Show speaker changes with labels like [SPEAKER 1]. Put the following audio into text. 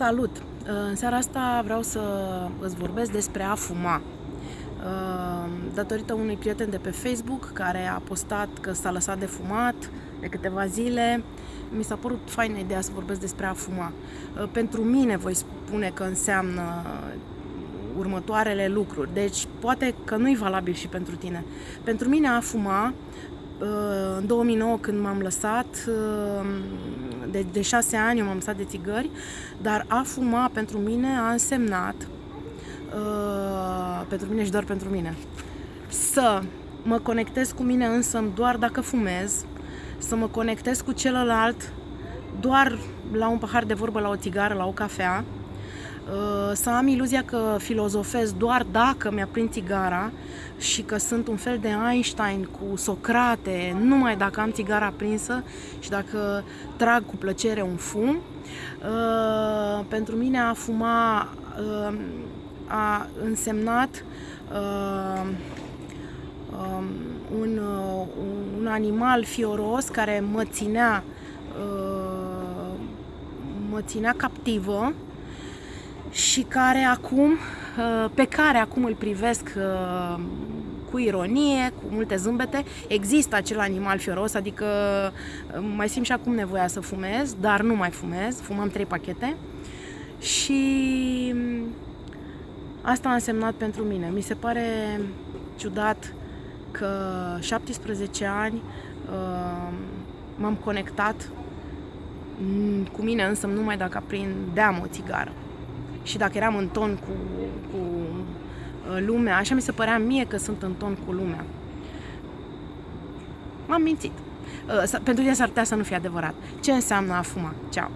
[SPEAKER 1] Salut! Uh, în seara asta vreau să îți vorbesc despre a fuma. Uh, datorită unui prieten de pe Facebook care a postat că s-a lăsat de fumat de câteva zile, mi s-a părut faină ideea să vorbesc despre a fuma. Uh, pentru mine voi spune că înseamnă următoarele lucruri. Deci poate că nu e valabil și pentru tine. Pentru mine a fuma în 2009 când m-am lăsat, de, de șase ani eu m-am lăsat de țigări, dar a fuma pentru mine a însemnat, pentru mine și doar pentru mine, să mă conectez cu mine însă doar dacă fumez, să mă conectez cu celălalt doar la un pahar de vorbă, la o țigară, la o cafea, Uh, să am iluzia că filozofez doar dacă mi-aprind țigara și că sunt un fel de Einstein cu Socrate, numai dacă am țigara aprinsă și dacă trag cu plăcere un fum. Uh, pentru mine a fuma uh, a însemnat um, un, un animal fioros care mă ținea mă ținea captivă și care acum, uh, pe care acum îl privesc uh, cu ironie, cu multe zâmbete. Există acel animal fioros, adică uh, mai simt și acum nevoia să fumez, dar nu mai fumez, fumăm trei pachete și mm, asta a însemnat pentru mine. Mi se pare ciudat că 17 ani m-am conectat mm, cu mine însă numai dacă aprindeam o țigară și dacă eram în ton cu, cu uh, lumea, așa mi se părea mie că sunt în ton cu lumea. M-am mințit. Uh, pentru tine s-ar putea să nu fie adevărat. Ce înseamnă a fuma? Ceau!